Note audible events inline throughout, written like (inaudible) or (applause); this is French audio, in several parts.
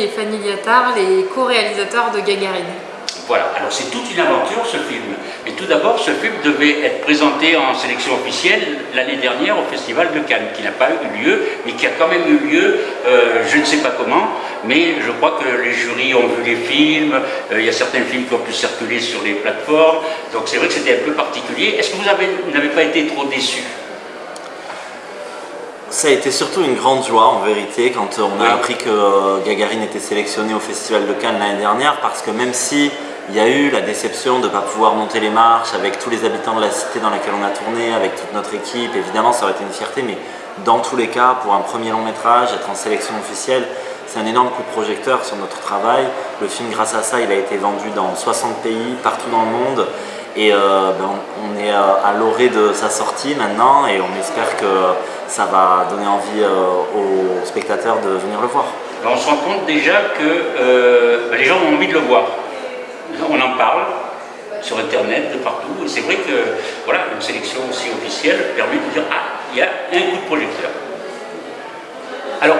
Et Fanny Liotard, les co-réalisateurs de Gagarine. Voilà, alors c'est toute une aventure ce film. Et tout d'abord, ce film devait être présenté en sélection officielle l'année dernière au Festival de Cannes, qui n'a pas eu lieu, mais qui a quand même eu lieu, euh, je ne sais pas comment, mais je crois que les jurys ont vu les films, euh, il y a certains films qui ont pu circuler sur les plateformes, donc c'est vrai que c'était un peu particulier. Est-ce que vous n'avez pas été trop déçus ça a été surtout une grande joie en vérité quand on a appris que euh, Gagarine était sélectionné au Festival de Cannes l'année dernière parce que même si il y a eu la déception de ne pas pouvoir monter les marches avec tous les habitants de la cité dans laquelle on a tourné, avec toute notre équipe, évidemment ça aurait été une fierté, mais dans tous les cas, pour un premier long métrage, être en sélection officielle, c'est un énorme coup de projecteur sur notre travail. Le film, grâce à ça, il a été vendu dans 60 pays, partout dans le monde. Et euh, ben, on est euh, à l'orée de sa sortie maintenant et on espère que ça va donner envie euh, aux spectateurs de venir le voir. On se rend compte déjà que ben, les gens ont envie de le voir. On en parle sur internet, de partout. C'est vrai que voilà, une sélection aussi officielle permet de dire Ah, il y a un coup de projecteur. Alors,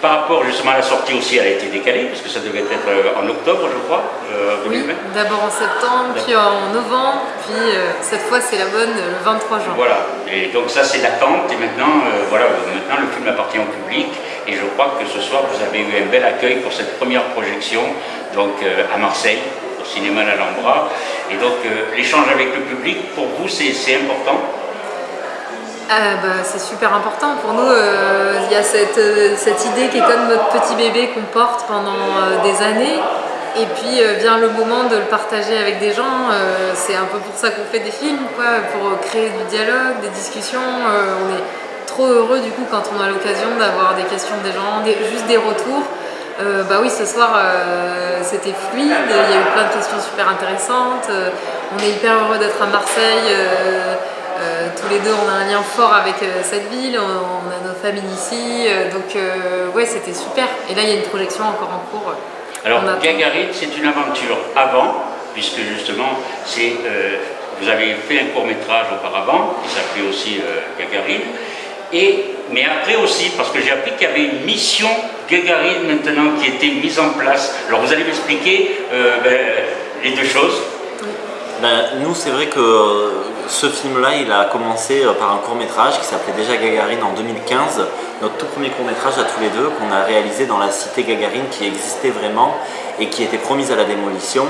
par rapport justement à la sortie aussi, elle a été décalée, puisque ça devait être euh, en octobre, je crois, euh, Oui, d'abord en septembre, puis en novembre, puis euh, cette fois c'est la bonne, le 23 juin. Voilà, et donc ça c'est l'attente, et maintenant, voilà, maintenant le film appartient au public, et je crois que ce soir vous avez eu un bel accueil pour cette première projection, donc à Marseille, au cinéma L'Alhambra, et donc l'échange avec le public, pour vous c'est important? Ah, bah, c'est super important pour nous. Euh, il y a cette, euh, cette, idée qui est comme notre petit bébé qu'on porte pendant euh, des années. Et puis vient le moment de le partager avec des gens. c'est un peu pour ça qu'on fait des films, pour créer du dialogue, des discussions. on est trop heureux du coup quand on a l'occasion d'avoir des questions des gens, juste des retours. bah oui, ce soir c'était fluide, il y a eu plein de questions super intéressantes. on est hyper heureux d'être à Marseille. Euh, tous les deux, on a un lien fort avec euh, cette ville, on, a nos familles ici, euh, donc ouais, c'était super. Et là, il y a une projection encore en cours. Alors, Gagarine, c'est une aventure avant, puisque justement, c'est vous avez fait un court-métrage auparavant, qui s'appelait aussi Gagarine, et, mais après aussi, parce que j'ai appris qu'il y avait une mission Gagarine maintenant qui était mise en place. Alors, vous allez m'expliquer ben, les deux choses ben, Nous, c'est vrai que ce film-là, il a commencé euh, par un court-métrage qui s'appelait déjà Gagarine en 2015, notre tout premier court-métrage à tous les deux qu'on a réalisé dans la cité Gagarine qui existait vraiment et qui était promise à la démolition.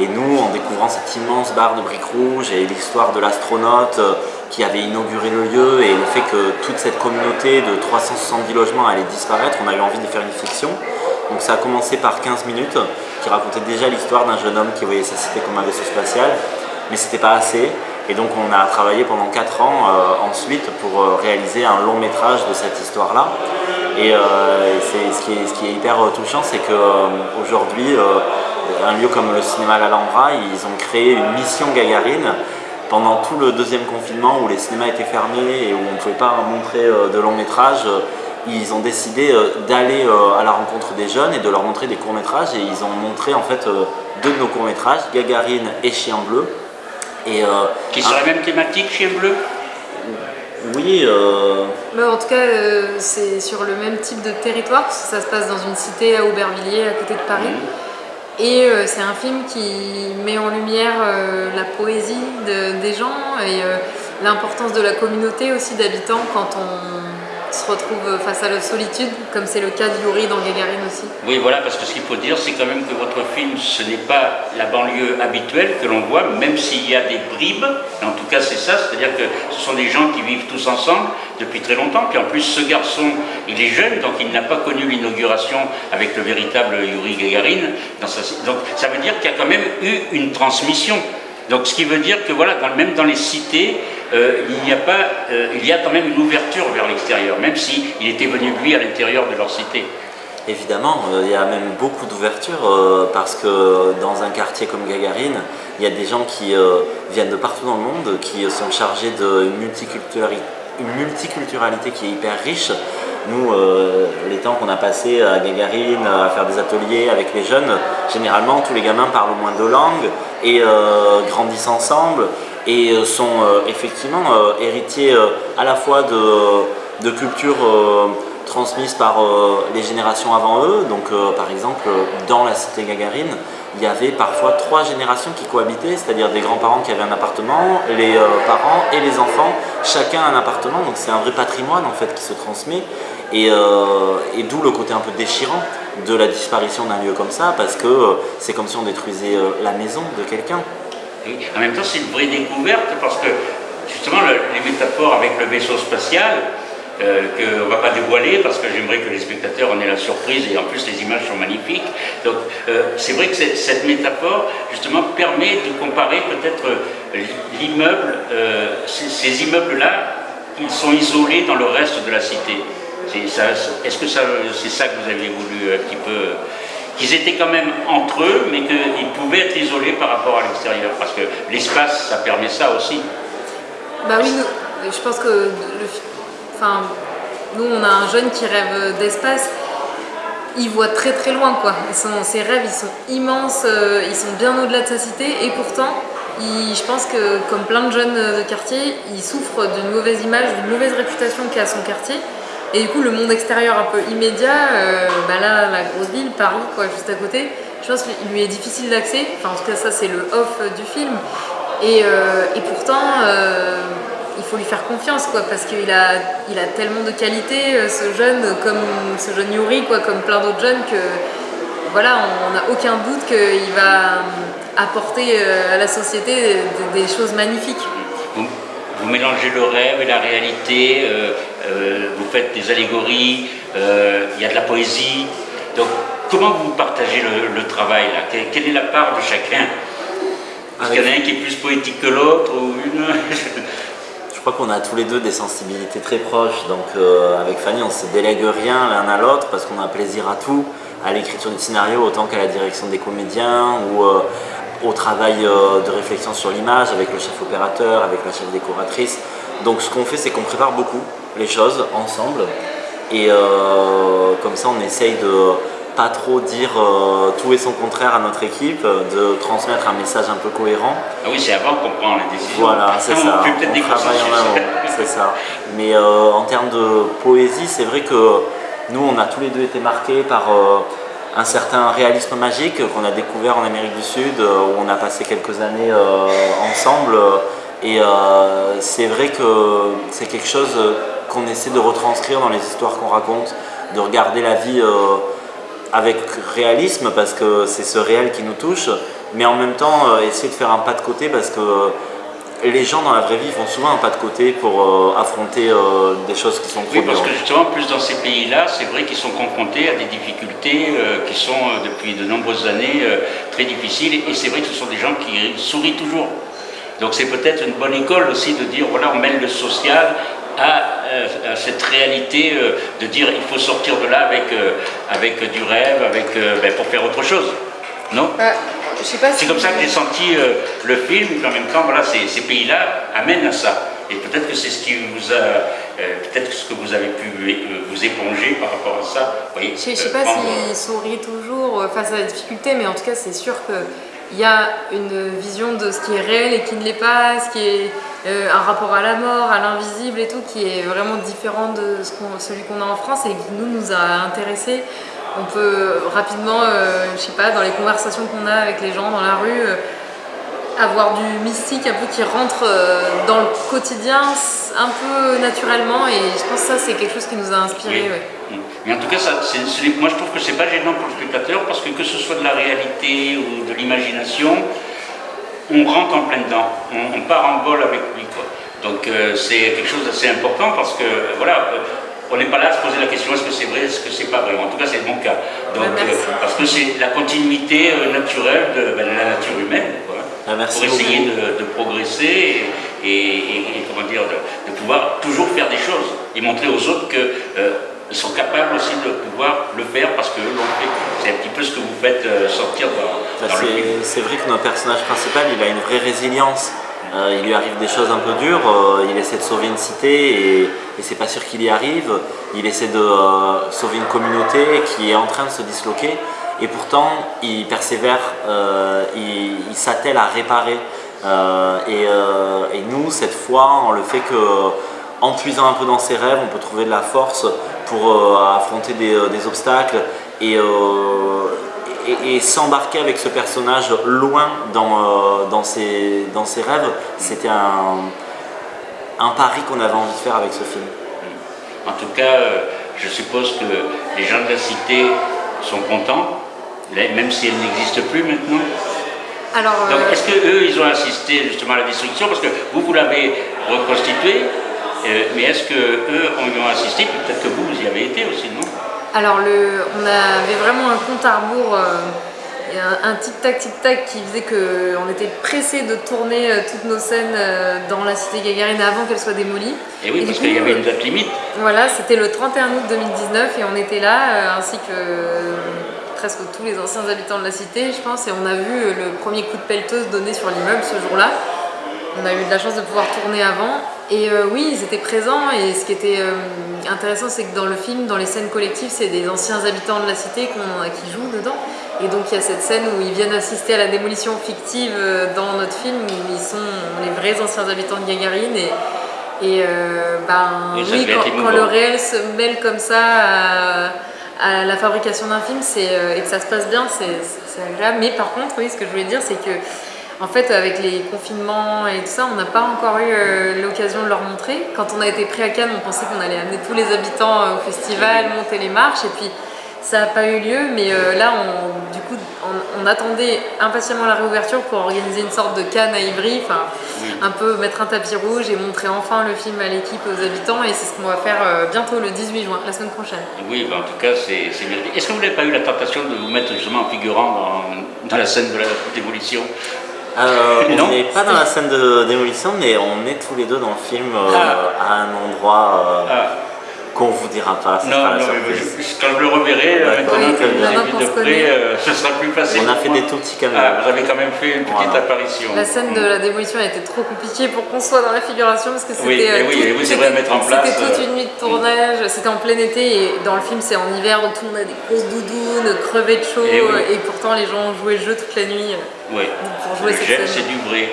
Et nous, en découvrant cette immense barre de briques rouges et l'histoire de l'astronaute euh, qui avait inauguré le lieu et le fait que toute cette communauté de 370 logements allait disparaître, on a eu envie de faire une fiction. Donc ça a commencé par 15 minutes qui racontait déjà l'histoire d'un jeune homme qui voyait sa cité comme un vaisseau spatial, mais c'était pas assez. Et donc on a travaillé pendant 4 ans euh, ensuite pour euh, réaliser un long métrage de cette histoire-là. Et euh, ce, qui est, hyper touchant, c'est qu'aujourd'hui, un lieu comme le cinéma L'Alhambra, ils ont créé une mission Gagarine pendant tout le deuxième confinement où les cinémas étaient fermés et où on ne pouvait pas montrer de long métrage ils ont décidé d'aller à la rencontre des jeunes et de leur montrer des courts-métrages et ils ont montré en fait deux de nos courts-métrages, Gagarine et Chien Bleu, euh, qui sont la même thématique, Chien Bleu Oui. Euh... en tout cas, euh, c'est sur le même type de territoire, parce que ça se passe dans une cité à Aubervilliers, à côté de Paris. Mhm. Et euh, c'est un film qui met en lumière la poésie des gens et l'importance de la communauté aussi d'habitants quand on se retrouve face à la solitude, comme c'est le cas d'Yuri dans Gagarine aussi. Oui, voilà, parce que ce qu'il faut dire, c'est quand même que votre film, ce n'est pas la banlieue habituelle que l'on voit, même s'il y a des bribes, en tout cas c'est ça, c'est-à-dire que ce sont des gens qui vivent tous ensemble depuis très longtemps, puis en plus ce garçon, il est jeune, donc il n'a pas connu l'inauguration avec le véritable Yuri Gagarine, donc ça veut dire qu'il y a quand même eu une transmission. Donc ce qui veut dire que voilà, même dans les cités, euh, il, y a pas, euh, il y a quand même une ouverture vers l'extérieur, même s'il il était venu lui à l'intérieur de leur cité. Évidemment, euh, il y a même beaucoup d'ouverture parce que dans un quartier comme Gagarine, il y a des gens qui viennent de partout dans le monde, qui sont chargés d'une multiculturalité, multiculturalité qui est hyper riche. Nous, les temps qu'on a passés à Gagarine, à faire des ateliers avec les jeunes, généralement tous les gamins parlent au moins deux langues et grandissent ensemble et euh, sont euh, effectivement euh, héritiers à la fois de, cultures transmises par les générations avant eux. Donc par exemple, dans la cité Gagarine, il y avait parfois trois générations qui cohabitaient, c'est-à-dire des grands-parents qui avaient un appartement, les parents et les enfants, chacun un appartement, donc c'est un vrai patrimoine en fait qui se transmet, et, et d'où le côté un peu déchirant de la disparition d'un lieu comme ça, parce que c'est comme si on détruisait la maison de quelqu'un. En même temps, c'est une vraie découverte parce que justement, les métaphores avec le vaisseau spatial, euh, qu'on ne va pas dévoiler parce que j'aimerais que les spectateurs en aient la surprise et en plus les images sont magnifiques. Donc euh, c'est vrai que cette métaphore justement permet de comparer peut-être euh, l'immeuble, ces, immeubles-là, ils sont isolés dans le reste de la cité. Est-ce que c'est ça que vous avez voulu un petit peu qu'ils étaient quand même entre eux, mais qu'ils pouvaient être isolés par rapport à l'extérieur, parce que l'espace, ça permet ça aussi. Bah oui, je pense que enfin, nous, on a un jeune qui rêve d'espace, il voit très très loin, quoi. ses rêves, ils sont immenses, euh, ils sont bien au-delà de sa cité, et pourtant, je pense que, comme plein de jeunes de quartier, il souffre d'une mauvaise image, d'une mauvaise réputation qu'a son quartier, et du coup, le monde extérieur un peu immédiat, euh, bah là, la grosse ville, Paris, quoi, juste à côté, je pense qu'il lui est difficile d'accès. Enfin, en tout cas, ça, c'est le off du film. Et, euh, pourtant, euh, il faut lui faire confiance, quoi, parce qu'il a, il a tellement de qualités, ce jeune, comme ce jeune Yuri, quoi, comme plein d'autres jeunes, que voilà, on n'a aucun doute qu'il va apporter à la société des, choses magnifiques vous mélangez le rêve et la réalité, euh, euh, vous faites des allégories, euh, il y a de la poésie. Donc, comment vous partagez le, travail là? Quelle est la part de chacun? Est-ce qu'il y en a un qui est plus poétique que l'autre ou une (laughs) Je crois qu'on a tous les deux des sensibilités très proches, donc avec Fanny on ne se délègue rien l'un à l'autre parce qu'on a plaisir à tout, à l'écriture du scénario autant qu'à la direction des comédiens ou au travail euh, de réflexion sur l'image avec le chef opérateur, avec la chef décoratrice. Donc ce qu'on fait, c'est qu'on prépare beaucoup les choses ensemble. Et euh, comme ça, on essaye de pas trop dire euh, tout et son contraire à notre équipe, de transmettre un message un peu cohérent. Ah oui, c'est avant qu'on prend les décisions. Voilà, c'est ça. On, travaille en amont, (laughs) c'est ça. Mais en termes de poésie, c'est vrai que nous, on a tous les deux été marqués par un certain réalisme magique qu'on a découvert en Amérique du Sud, euh, où on a passé quelques années euh, ensemble. Et euh, c'est vrai que c'est quelque chose qu'on essaie de retranscrire dans les histoires qu'on raconte, de regarder la vie avec réalisme parce que c'est ce réel qui nous touche, mais en même temps essayer de faire un pas de côté parce que les gens dans la vraie vie font souvent un pas de côté pour euh, affronter euh, des choses qui sont Oui, parce que justement, plus dans ces pays-là, c'est vrai qu'ils sont confrontés à des difficultés euh, qui sont depuis de nombreuses années très difficiles. Et c'est vrai que ce sont des gens qui sourient toujours. Donc c'est peut-être une bonne école aussi de dire, voilà, on mêle le social à, cette réalité de dire il faut sortir de là avec, avec du rêve, avec, ben, pour faire autre chose. Non? C'est comme ça que j'ai senti euh, le film, en même temps, voilà, ces, pays-là amènent à ça. Et peut-être que c'est ce qui vous a, euh, peut-être ce que vous avez pu euh, vous éponger par rapport à ça. je ne sais pas s'il sourit toujours face à la difficulté, mais en tout cas, c'est sûr qu'il y a une vision de ce qui est réel et qui ne l'est pas, ce qui est un rapport à la mort, à l'invisible et tout, qui est vraiment différent de ce celui qu'on a en France et qui nous, nous a intéressés. On peut rapidement, euh, je sais pas, dans les conversations qu'on a avec les gens dans la rue, euh, avoir du mystique un peu qui rentre euh, dans le quotidien un peu naturellement et je pense que ça c'est quelque chose qui nous a inspiré. Mais en tout cas, ça, moi je trouve que c'est pas gênant pour le spectateur parce que que ce soit de la réalité ou de l'imagination, on rentre en plein dedans, on, part en vol avec lui. Quoi. Donc c'est quelque chose d'assez important parce que voilà, on n'est pas là à se poser la question est-ce que c'est vrai, est-ce que c'est pas vrai? En tout cas, c'est mon cas. Donc, euh, parce que c'est la continuité euh, naturelle ben, de, la nature humaine. Ah, pour essayer de, progresser et, comment dire, de, pouvoir toujours faire des choses et montrer aux autres qu'ils euh, sont capables aussi de pouvoir le faire parce que. C'est un petit peu ce que vous faites sortir dans, bah, C'est vrai que notre personnage principal, il a une vraie résilience. Euh, il lui arrive des choses un peu dures, euh, il essaie de sauver une cité et, c'est pas sûr qu'il y arrive. Il essaie de euh, sauver une communauté qui est en train de se disloquer et pourtant il persévère, il, s'attelle à réparer. Et, nous, cette fois, on le fait que en puisant un peu dans ses rêves, on peut trouver de la force pour affronter des, obstacles et, s'embarquer avec ce personnage loin dans, dans, ses, dans ses rêves. C'était un, un pari qu'on avait envie de faire avec ce film. En tout cas, je suppose que les gens de la cité sont contents, même si elle n'existe plus maintenant Alors, Donc, euh, est-ce qu'eux, ils ont assisté justement à la destruction Parce que vous, vous l'avez reconstitué, euh, mais est-ce qu'eux y ont assisté? Peut-être que vous, vous y avez été aussi, non? Alors, le, on avait vraiment un compte à rebours. Euh, un, tic-tac, tic-tac qui faisait qu'on était pressé de tourner toutes nos scènes dans la cité Gagarine avant qu'elle soit démolie. Et oui, parce qu'il y avait une date limite. Voilà, c'était le 31 août 2019 et on était là, ainsi que presque tous les anciens habitants de la cité, je pense, et on a vu le premier coup de pelleteuse donné sur l'immeuble ce jour-là. On a eu de la chance de pouvoir tourner avant. Et oui, ils étaient présents et ce qui était intéressant, c'est que dans le film, dans les scènes collectives, c'est des anciens habitants de la cité qui jouent dedans. Et donc il y a cette scène où ils viennent assister à la démolition fictive euh, dans notre film, où ils sont les vrais anciens habitants de Gagarine. Et, et euh, ben, oui, quand, le réel se mêle comme ça à, la fabrication d'un film euh, et que ça se passe bien, c'est agréable. Mais par contre, oui, ce que je voulais dire, c'est que en fait, avec les confinements et tout ça, on n'a pas encore eu l'occasion de leur montrer. Quand on a été pris à Cannes, on pensait qu'on allait amener tous les habitants au festival, monter les marches, et puis ça n'a pas eu lieu, mais euh, là, on, du coup, on, attendait impatiemment la réouverture pour organiser une sorte de canne à Ivry, enfin, un peu mettre un tapis rouge et montrer enfin le film à l'équipe, aux habitants, et c'est ce qu'on va faire euh, bientôt le 18 juin, la semaine prochaine. Oui, bah, en tout cas, c'est mérité. Est-ce que vous n'avez pas eu la tentation de vous mettre justement en figurant dans, la scène de la démolition? Euh, (laughs) on n'est pas dans la scène de démolition, mais on est tous les deux dans le film ah. à un endroit. Ah qu'on vous dira pas. Non, non, mais quand je le reverrai, maintenant que vous avez vu de près, euh, ce sera plus facile. On a fait des tout petits caméos. Ah, vous avez quand même fait une petite apparition. La scène de la démolition a été trop compliquée pour qu'on soit dans la figuration parce que c'était oui, euh, oui, oui, vrai à mettre en place. C'était toute euh, une nuit de tournage, c'était en plein été et dans le film c'est en hiver donc tout le monde a des grosses doudounes, crevé de chaud et, pourtant les gens jouaient le jeu toute la nuit oui. pour jouer cette scène. C'est du vrai.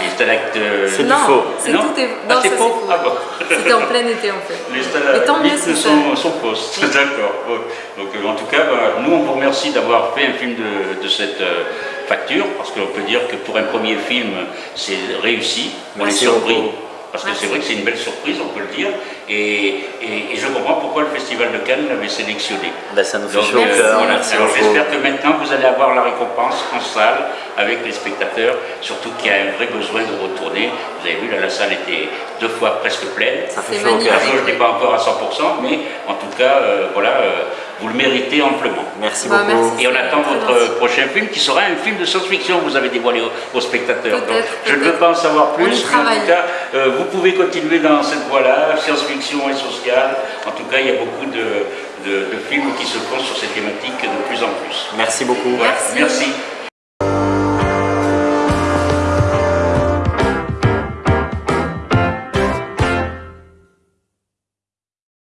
Les C'est du faux. C'est tout est... Ah, non, c'est faux? Ah bon. C'était en plein été en fait. Les stalactites sont, sont fausses. D'accord. Donc euh, en tout cas, bah, nous on vous remercie d'avoir fait un film de, de cette euh, facture, parce qu'on peut dire que pour un premier film, c'est réussi. On est surpris. Parce que c'est vrai que c'est une belle surprise, on peut le dire. Et, et, je comprends pourquoi le Festival de Cannes l'avait sélectionné. Ben, ça nous fait chaud euh, Alors j'espère que maintenant vous allez avoir la récompense en salle avec les spectateurs, surtout qu'il y a un vrai besoin de retourner. Vous avez vu, là, la salle était deux fois presque pleine. Ça fait chaud La jauge n'est pas encore à 100%, mais en tout cas, euh, voilà, euh, vous le méritez amplement. Merci bah, beaucoup. Et on attend votre prochain film qui sera un film de science-fiction vous avez dévoilé aux, spectateurs. je ne veux pas en savoir plus. en tout cas, euh, vous pouvez continuer dans cette voie-là, science-fiction et sociale. En tout cas, il y a beaucoup de, films qui se font sur ces thématiques de plus en plus. Merci beaucoup. Merci. Merci.